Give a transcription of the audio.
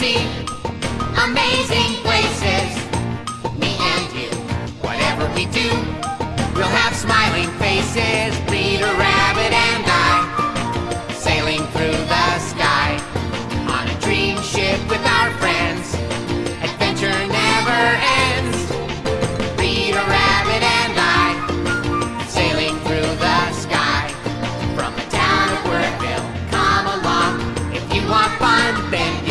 see amazing places. Me and you, whatever we do, we'll have smiling faces. Peter Rabbit and I, sailing through the sky on a dream ship with our friends. Adventure never ends. Peter Rabbit and I, sailing through the sky from the town of Wordville. Come along if you want fun, then.